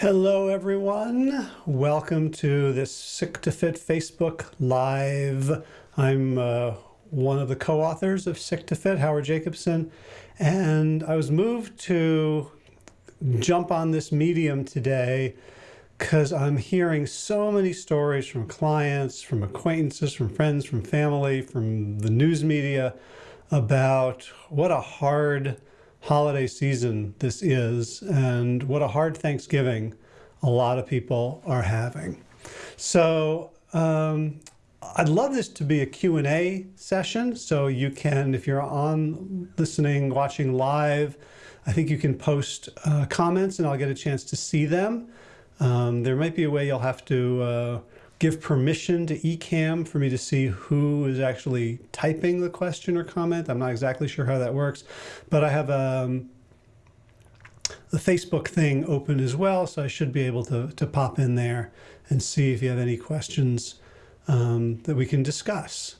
Hello, everyone. Welcome to this Sick to Fit Facebook Live. I'm uh, one of the co-authors of Sick to Fit, Howard Jacobson, and I was moved to jump on this medium today because I'm hearing so many stories from clients, from acquaintances, from friends, from family, from the news media about what a hard holiday season this is and what a hard Thanksgiving a lot of people are having. So um, I'd love this to be a Q&A session. So you can, if you're on listening, watching live, I think you can post uh, comments and I'll get a chance to see them. Um, there might be a way you'll have to uh, give permission to Ecamm for me to see who is actually typing the question or comment. I'm not exactly sure how that works, but I have um, the Facebook thing open as well, so I should be able to, to pop in there and see if you have any questions um, that we can discuss.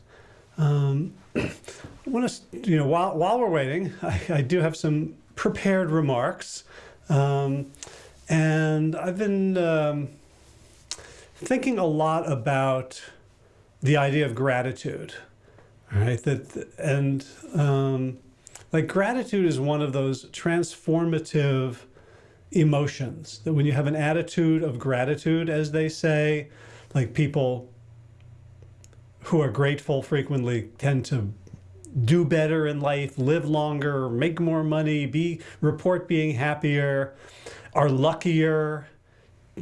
Um, I want to, you know, while, while we're waiting, I, I do have some prepared remarks. Um, and I've been um, thinking a lot about the idea of gratitude, right? That and um, like gratitude is one of those transformative emotions that when you have an attitude of gratitude, as they say, like people who are grateful frequently tend to do better in life, live longer, make more money, be report being happier, are luckier,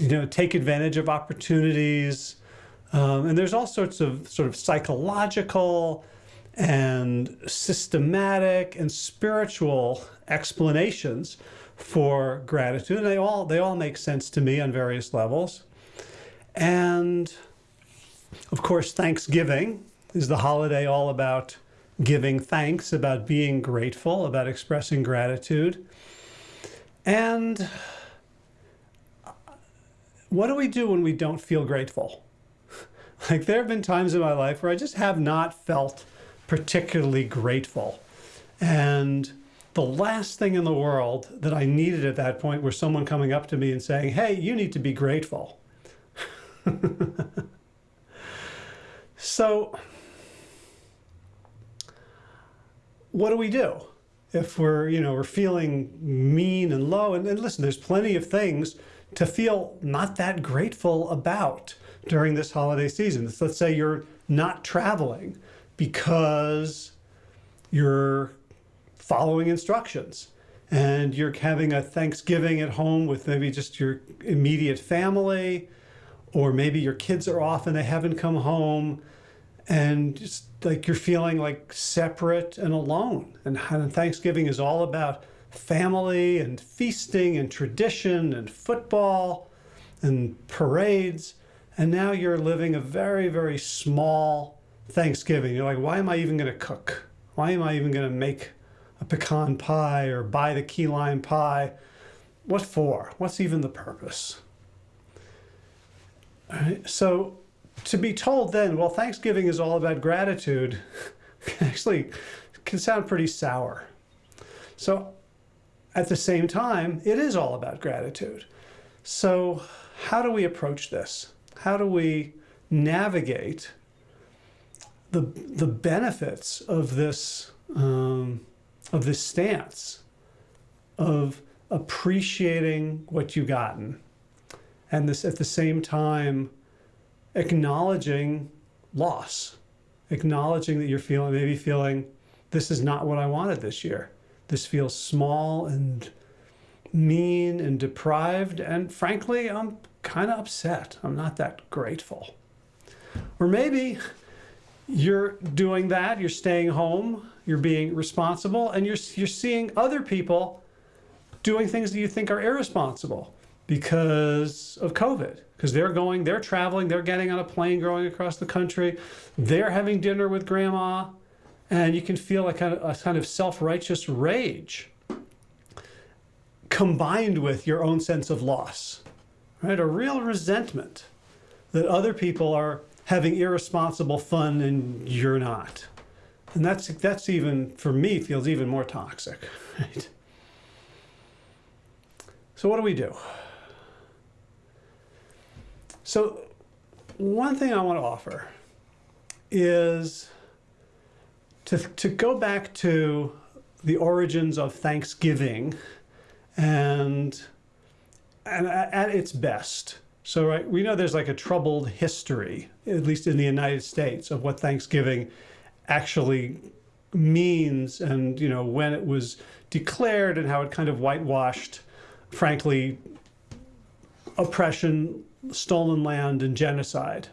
you know, take advantage of opportunities. Um, and there's all sorts of sort of psychological and systematic and spiritual explanations for gratitude. And they all, they all make sense to me on various levels. And of course, Thanksgiving is the holiday all about giving thanks, about being grateful, about expressing gratitude. And what do we do when we don't feel grateful? like there have been times in my life where I just have not felt particularly grateful. And the last thing in the world that I needed at that point was someone coming up to me and saying, hey, you need to be grateful. so what do we do? If we're, you know, we're feeling mean and low, and, and listen, there's plenty of things to feel not that grateful about during this holiday season. Let's say you're not traveling because you're following instructions and you're having a Thanksgiving at home with maybe just your immediate family, or maybe your kids are off and they haven't come home and just like you're feeling like separate and alone. And Thanksgiving is all about family and feasting and tradition and football and parades. And now you're living a very, very small Thanksgiving. You're like, why am I even going to cook? Why am I even going to make a pecan pie or buy the key lime pie? What for? What's even the purpose? So to be told then, well, Thanksgiving is all about gratitude, actually can sound pretty sour. So at the same time, it is all about gratitude. So how do we approach this? How do we navigate the, the benefits of this, um, of this stance of appreciating what you've gotten and this at the same time acknowledging loss, acknowledging that you're feeling, maybe feeling, this is not what I wanted this year. This feels small and mean and deprived. And frankly, I'm kind of upset. I'm not that grateful. Or maybe you're doing that, you're staying home, you're being responsible, and you're, you're seeing other people doing things that you think are irresponsible because of COVID, because they're going, they're traveling, they're getting on a plane going across the country, they're having dinner with grandma, and you can feel a kind of, a kind of self-righteous rage combined with your own sense of loss, right? A real resentment that other people are having irresponsible fun and you're not. And that's, that's even, for me, feels even more toxic, right? So what do we do? So one thing I want to offer is to, to go back to the origins of Thanksgiving and, and at its best. So right, we know there's like a troubled history, at least in the United States, of what Thanksgiving actually means and you know when it was declared and how it kind of whitewashed, frankly, oppression, stolen land, and genocide.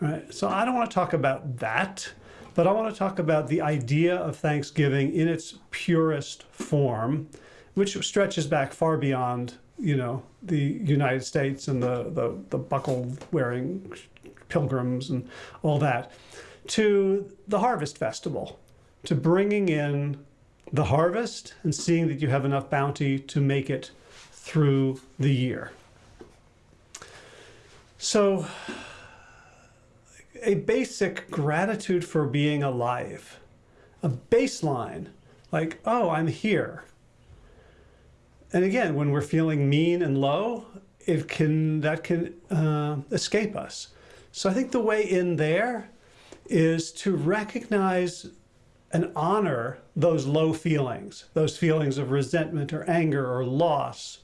Right? So I don't want to talk about that, but I want to talk about the idea of Thanksgiving in its purest form, which stretches back far beyond, you know, the United States and the, the, the buckle-wearing pilgrims and all that, to the Harvest Festival, to bringing in the harvest and seeing that you have enough bounty to make it through the year. So a basic gratitude for being alive, a baseline, like, oh, I'm here. And again, when we're feeling mean and low, it can that can uh, escape us. So I think the way in there is to recognize and honor those low feelings, those feelings of resentment or anger or loss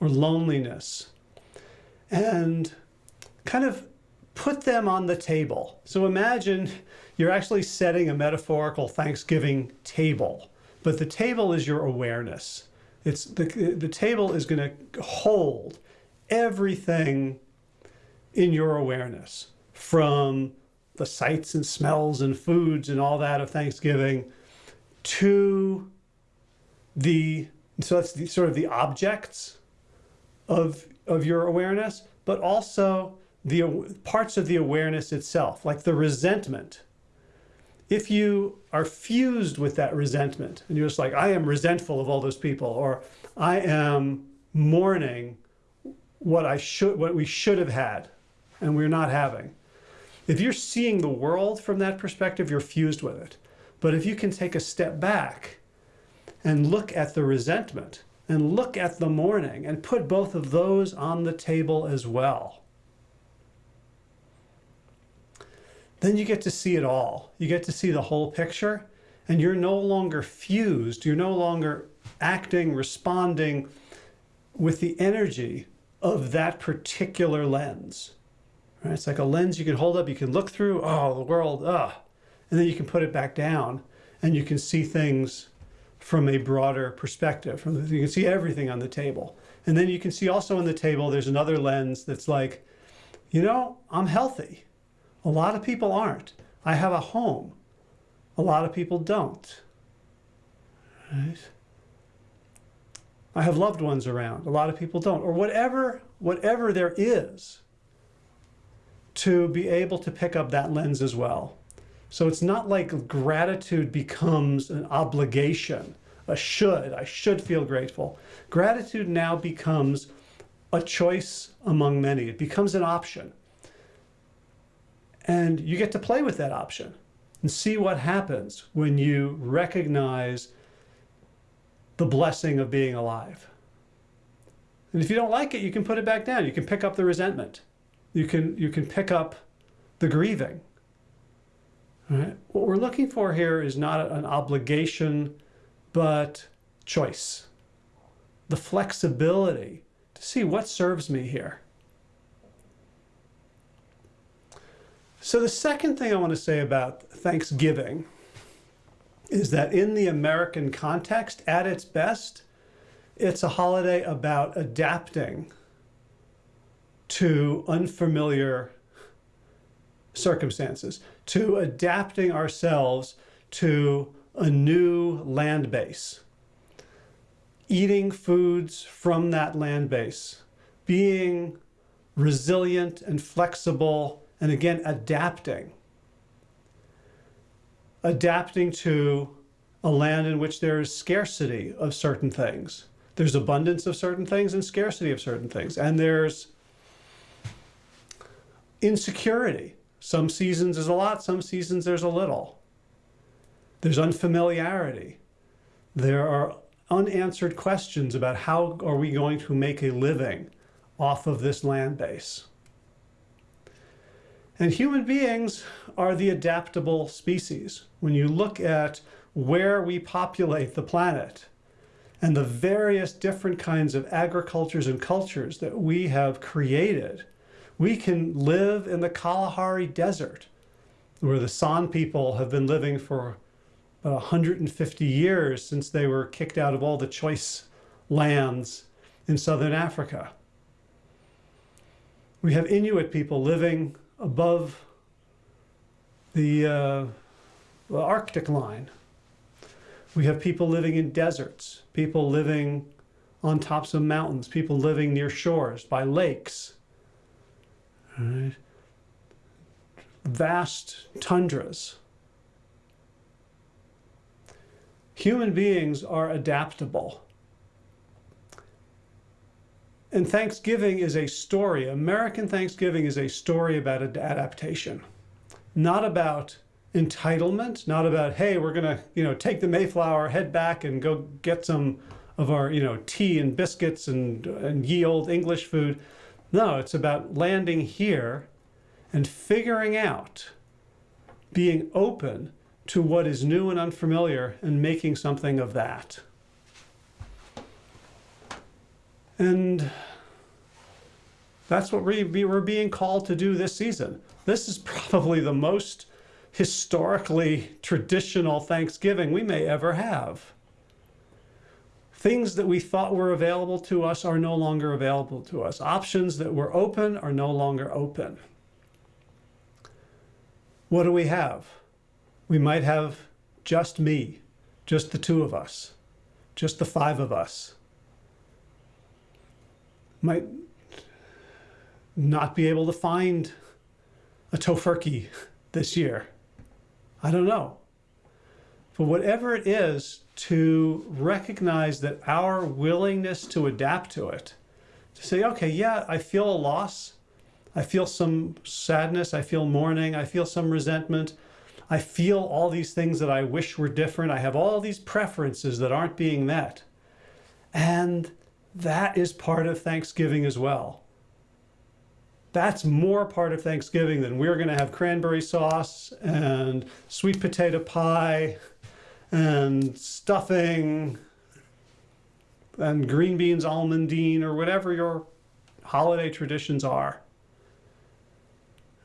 or loneliness. And kind of put them on the table. So imagine you're actually setting a metaphorical Thanksgiving table, but the table is your awareness. It's the, the table is going to hold everything in your awareness from the sights and smells and foods and all that of Thanksgiving to the, so that's the, sort of the objects of, of your awareness, but also the parts of the awareness itself, like the resentment. If you are fused with that resentment and you're just like, I am resentful of all those people, or I am mourning what I should, what we should have had and we're not having. If you're seeing the world from that perspective, you're fused with it. But if you can take a step back and look at the resentment and look at the mourning and put both of those on the table as well, then you get to see it all. You get to see the whole picture and you're no longer fused. You're no longer acting, responding with the energy of that particular lens. Right? It's like a lens you can hold up, you can look through, oh, the world, ah, and then you can put it back down and you can see things from a broader perspective. From the, you can see everything on the table. And then you can see also on the table, there's another lens that's like, you know, I'm healthy. A lot of people aren't. I have a home. A lot of people don't. Right? I have loved ones around. A lot of people don't. Or whatever, whatever there is to be able to pick up that lens as well. So it's not like gratitude becomes an obligation, a should, I should feel grateful. Gratitude now becomes a choice among many. It becomes an option. And you get to play with that option and see what happens when you recognize the blessing of being alive. And if you don't like it, you can put it back down. You can pick up the resentment. You can, you can pick up the grieving. Right? What we're looking for here is not an obligation, but choice. The flexibility to see what serves me here. So the second thing I want to say about Thanksgiving is that in the American context, at its best, it's a holiday about adapting to unfamiliar circumstances, to adapting ourselves to a new land base, eating foods from that land base, being resilient and flexible and again, adapting. Adapting to a land in which there is scarcity of certain things. There's abundance of certain things and scarcity of certain things. And there's insecurity. Some seasons there's a lot, some seasons there's a little. There's unfamiliarity. There are unanswered questions about how are we going to make a living off of this land base. And human beings are the adaptable species. When you look at where we populate the planet and the various different kinds of agricultures and cultures that we have created, we can live in the Kalahari Desert, where the San people have been living for about 150 years since they were kicked out of all the choice lands in southern Africa. We have Inuit people living above the, uh, Arctic line. We have people living in deserts, people living on tops of mountains, people living near shores, by lakes. Right? Vast tundras. Human beings are adaptable. And Thanksgiving is a story. American Thanksgiving is a story about adaptation, not about entitlement, not about, hey, we're going to, you know, take the Mayflower, head back and go get some of our, you know, tea and biscuits and, and ye old English food. No, it's about landing here and figuring out, being open to what is new and unfamiliar and making something of that. And that's what we, we're being called to do this season. This is probably the most historically traditional Thanksgiving we may ever have. Things that we thought were available to us are no longer available to us. Options that were open are no longer open. What do we have? We might have just me, just the two of us, just the five of us might not be able to find a Tofurky this year. I don't know. But whatever it is, to recognize that our willingness to adapt to it, to say, okay, yeah, I feel a loss. I feel some sadness. I feel mourning. I feel some resentment. I feel all these things that I wish were different. I have all these preferences that aren't being met. And that is part of Thanksgiving as well. That's more part of Thanksgiving than we're going to have cranberry sauce and sweet potato pie and stuffing and green beans almondine or whatever your holiday traditions are.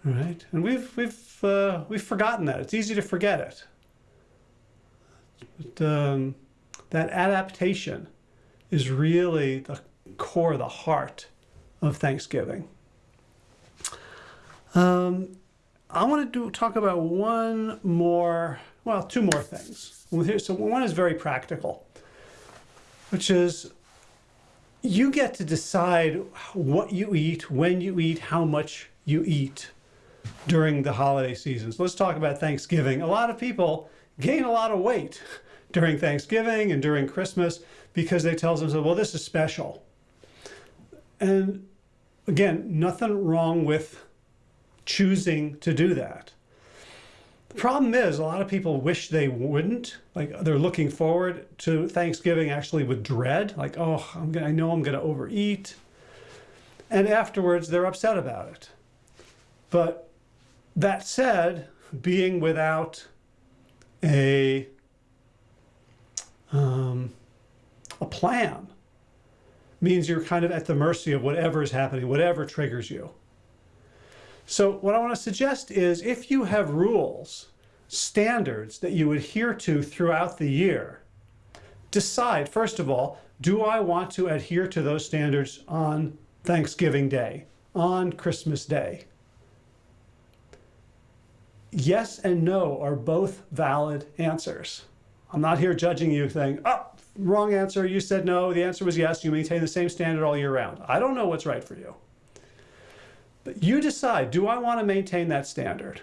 Right? And we've, we've, uh, we've forgotten that. It's easy to forget it. But, um, that adaptation is really the core, the heart of Thanksgiving. Um, I want to talk about one more, well, two more things. So one is very practical, which is you get to decide what you eat, when you eat, how much you eat during the holiday seasons. Let's talk about Thanksgiving. A lot of people gain a lot of weight during Thanksgiving and during Christmas because they tell themselves, well, this is special. And again, nothing wrong with choosing to do that. The problem is a lot of people wish they wouldn't, like they're looking forward to Thanksgiving actually with dread, like, oh, I'm gonna, I know I'm going to overeat. And afterwards, they're upset about it. But that said, being without a um, a plan means you're kind of at the mercy of whatever is happening, whatever triggers you. So what I want to suggest is if you have rules, standards that you adhere to throughout the year, decide, first of all, do I want to adhere to those standards on Thanksgiving Day, on Christmas Day? Yes and no are both valid answers. I'm not here judging you saying, oh, wrong answer, you said no, the answer was yes, you maintain the same standard all year round. I don't know what's right for you. But you decide, do I want to maintain that standard?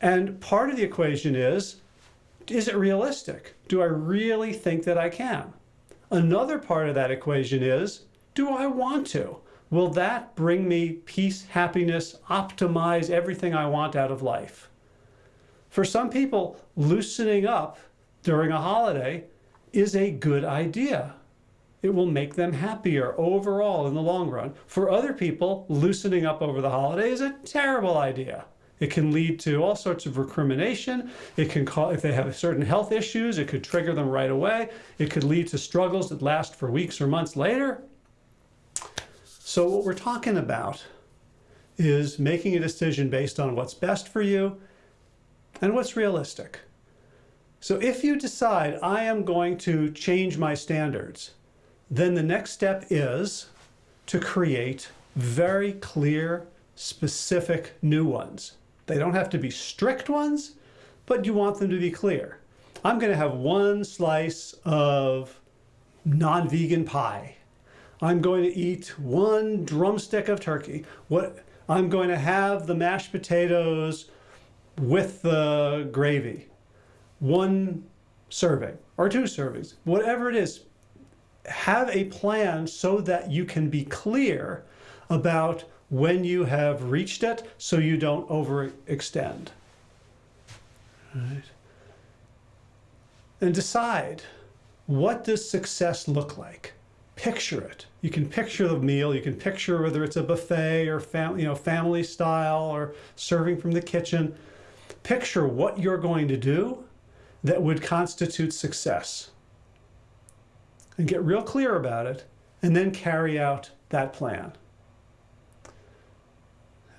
And part of the equation is, is it realistic? Do I really think that I can? Another part of that equation is, do I want to? Will that bring me peace, happiness, optimize everything I want out of life? For some people, loosening up during a holiday is a good idea. it will make them happier overall in the long run. For other people, loosening up over the holiday is a terrible idea. It can lead to all sorts of recrimination. It can call, if they have certain health issues, it could trigger them right away. It could lead to struggles that last for weeks or months later. So what we're talking about is making a decision based on what's best for you and what's realistic. So if you decide I am going to change my standards, then the next step is to create very clear, specific new ones. They don't have to be strict ones, but you want them to be clear. I'm going to have one slice of non-vegan pie. I'm going to eat one drumstick of turkey. What I'm going to have the mashed potatoes with the gravy. One survey or two surveys, whatever it is, have a plan so that you can be clear about when you have reached it so you don't overextend. Right? And decide, what does success look like? Picture it. You can picture the meal. You can picture whether it's a buffet or you know, family style or serving from the kitchen. Picture what you're going to do that would constitute success and get real clear about it and then carry out that plan.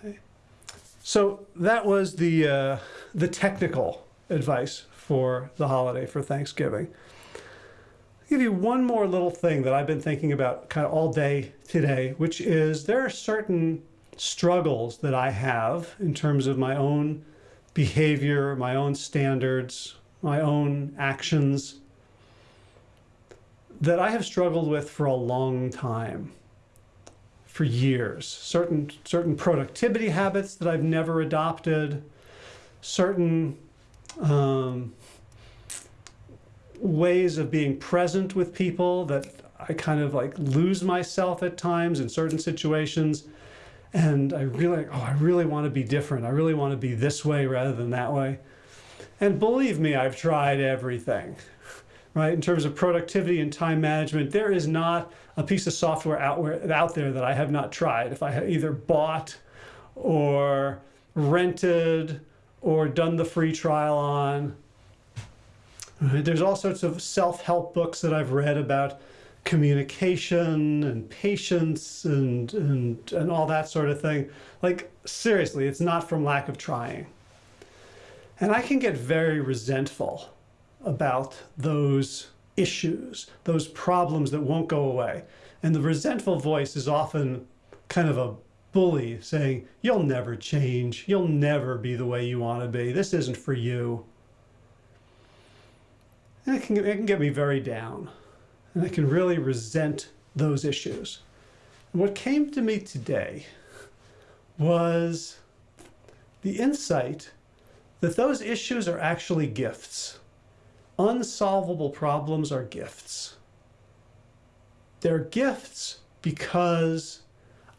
Okay. So that was the, uh, the technical advice for the holiday for Thanksgiving. I'll give you one more little thing that I've been thinking about kind of all day today, which is there are certain struggles that I have in terms of my own behavior, my own standards, my own actions that I have struggled with for a long time, for years. Certain, certain productivity habits that I've never adopted, certain um, ways of being present with people that I kind of like lose myself at times in certain situations. And I really, oh, I really want to be different. I really want to be this way rather than that way. And believe me, I've tried everything right? In terms of productivity and time management, there is not a piece of software out, where, out there that I have not tried. If I either bought or rented or done the free trial on. There's all sorts of self-help books that I've read about communication and patience and, and, and all that sort of thing. Like, seriously, it's not from lack of trying. And I can get very resentful about those issues, those problems that won't go away. And the resentful voice is often kind of a bully saying, you'll never change. You'll never be the way you want to be. This isn't for you. And it can, it can get me very down. And I can really resent those issues. What came to me today was the insight that those issues are actually gifts unsolvable problems are gifts. They're gifts because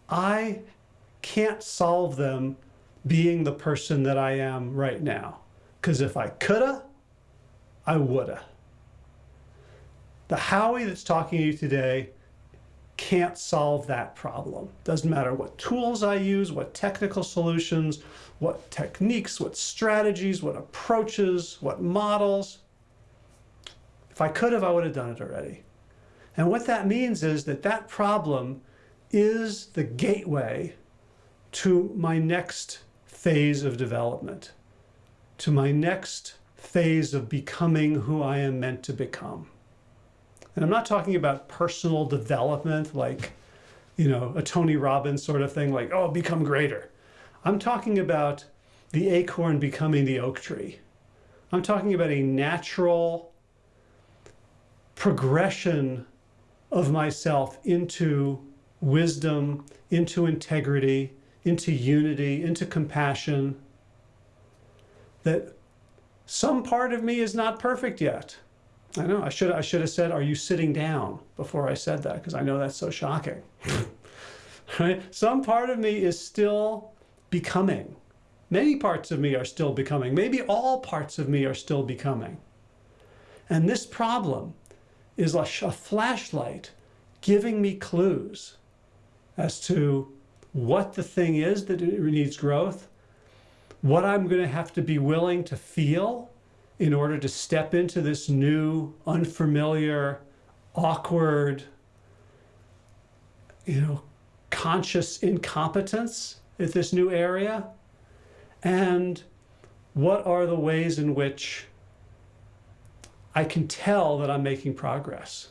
I can't solve them being the person that I am right now. Because if I coulda, I woulda. The Howie that's talking to you today can't solve that problem. Doesn't matter what tools I use, what technical solutions, what techniques, what strategies, what approaches, what models. If I could have, I would have done it already. And what that means is that that problem is the gateway to my next phase of development, to my next phase of becoming who I am meant to become. And I'm not talking about personal development like, you know, a Tony Robbins sort of thing, like, oh, become greater. I'm talking about the acorn becoming the oak tree. I'm talking about a natural progression of myself into wisdom, into integrity, into unity, into compassion, that some part of me is not perfect yet. I know, I should, I should have said, are you sitting down before I said that? Because I know that's so shocking. right? Some part of me is still becoming. Many parts of me are still becoming. Maybe all parts of me are still becoming. And this problem is a, a flashlight giving me clues as to what the thing is that needs growth, what I'm going to have to be willing to feel in order to step into this new, unfamiliar, awkward, you know, conscious incompetence at this new area? And what are the ways in which I can tell that I'm making progress?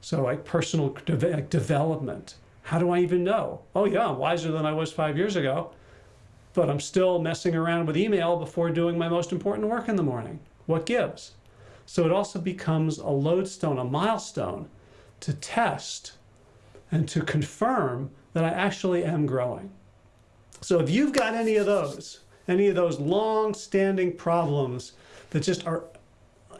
So like personal de development. How do I even know? Oh yeah, I'm wiser than I was five years ago, but I'm still messing around with email before doing my most important work in the morning. What gives? So it also becomes a lodestone, a milestone to test and to confirm that I actually am growing. So if you've got any of those, any of those long-standing problems that just are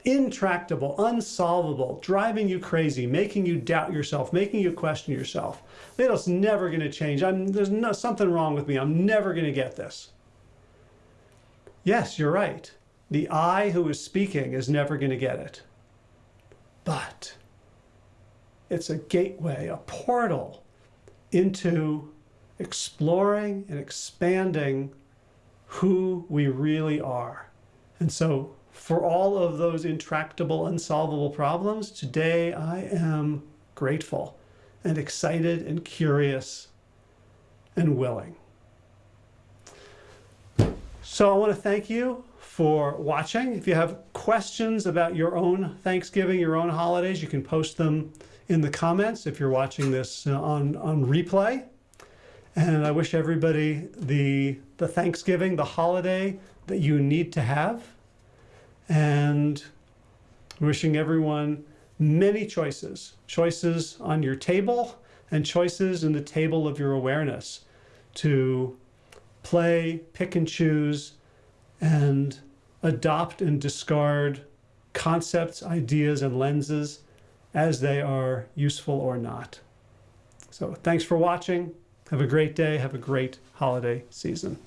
intractable, unsolvable, driving you crazy, making you doubt yourself, making you question yourself. It's never going to change. I'm, there's no, something wrong with me. I'm never going to get this. Yes, you're right. The I who is speaking is never going to get it. But it's a gateway, a portal into exploring and expanding who we really are. And so for all of those intractable, unsolvable problems, today I am grateful and excited and curious and willing. So I want to thank you for watching. If you have questions about your own Thanksgiving, your own holidays, you can post them in the comments if you're watching this uh, on, on replay. And I wish everybody the, the Thanksgiving, the holiday that you need to have. And wishing everyone many choices, choices on your table and choices in the table of your awareness to play, pick and choose, and adopt and discard concepts, ideas, and lenses as they are useful or not. So thanks for watching. Have a great day. Have a great holiday season.